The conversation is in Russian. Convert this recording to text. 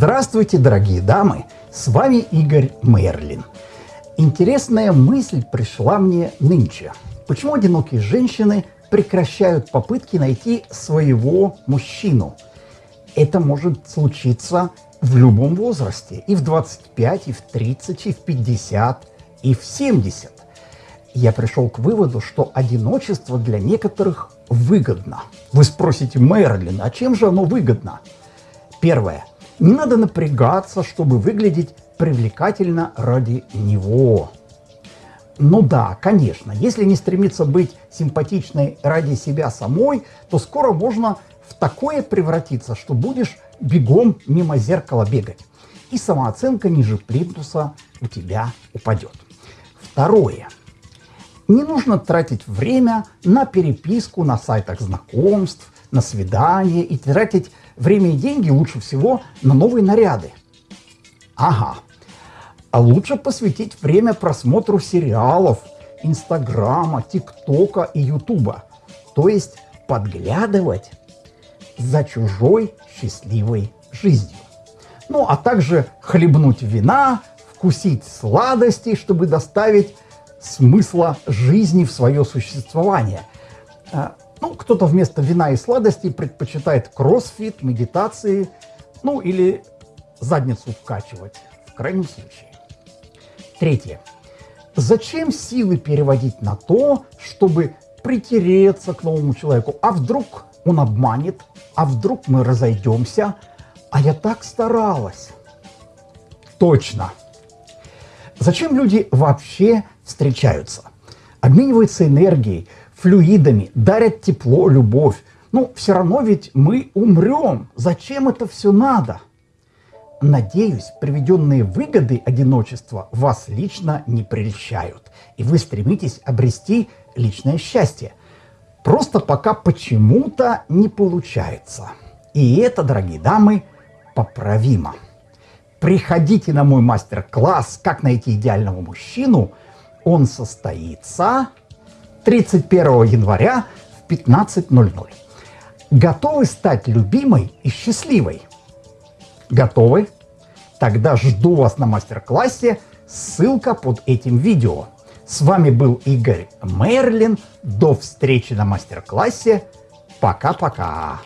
Здравствуйте, дорогие дамы! С вами Игорь Мерлин. Интересная мысль пришла мне нынче. Почему одинокие женщины прекращают попытки найти своего мужчину? Это может случиться в любом возрасте. И в 25, и в 30, и в 50, и в 70. Я пришел к выводу, что одиночество для некоторых выгодно. Вы спросите, Мерлин, а чем же оно выгодно? Первое. Не надо напрягаться, чтобы выглядеть привлекательно ради него. Ну да, конечно, если не стремиться быть симпатичной ради себя самой, то скоро можно в такое превратиться, что будешь бегом мимо зеркала бегать. И самооценка ниже плинтуса у тебя упадет. Второе. Не нужно тратить время на переписку на сайтах знакомств, на свидания и тратить время и деньги лучше всего на новые наряды. Ага. А лучше посвятить время просмотру сериалов, Инстаграма, ТикТока и Ютуба. То есть подглядывать за чужой счастливой жизнью. Ну, а также хлебнуть вина, вкусить сладостей, чтобы доставить смысла жизни в свое существование. Ну, кто-то вместо вина и сладостей предпочитает кроссфит, медитации, ну или задницу вкачивать, в крайнем случае. Третье. Зачем силы переводить на то, чтобы притереться к новому человеку? А вдруг он обманет? А вдруг мы разойдемся? А я так старалась. Точно. Зачем люди вообще встречаются? Обмениваются энергией, флюидами, дарят тепло, любовь. Ну, все равно ведь мы умрем. Зачем это все надо? Надеюсь, приведенные выгоды одиночества вас лично не прельщают, и вы стремитесь обрести личное счастье. Просто пока почему-то не получается. И это, дорогие дамы, поправимо. Приходите на мой мастер-класс «Как найти идеального мужчину». Он состоится 31 января в 15.00. Готовы стать любимой и счастливой? Готовы? Тогда жду вас на мастер-классе. Ссылка под этим видео. С вами был Игорь Мерлин. До встречи на мастер-классе. Пока-пока.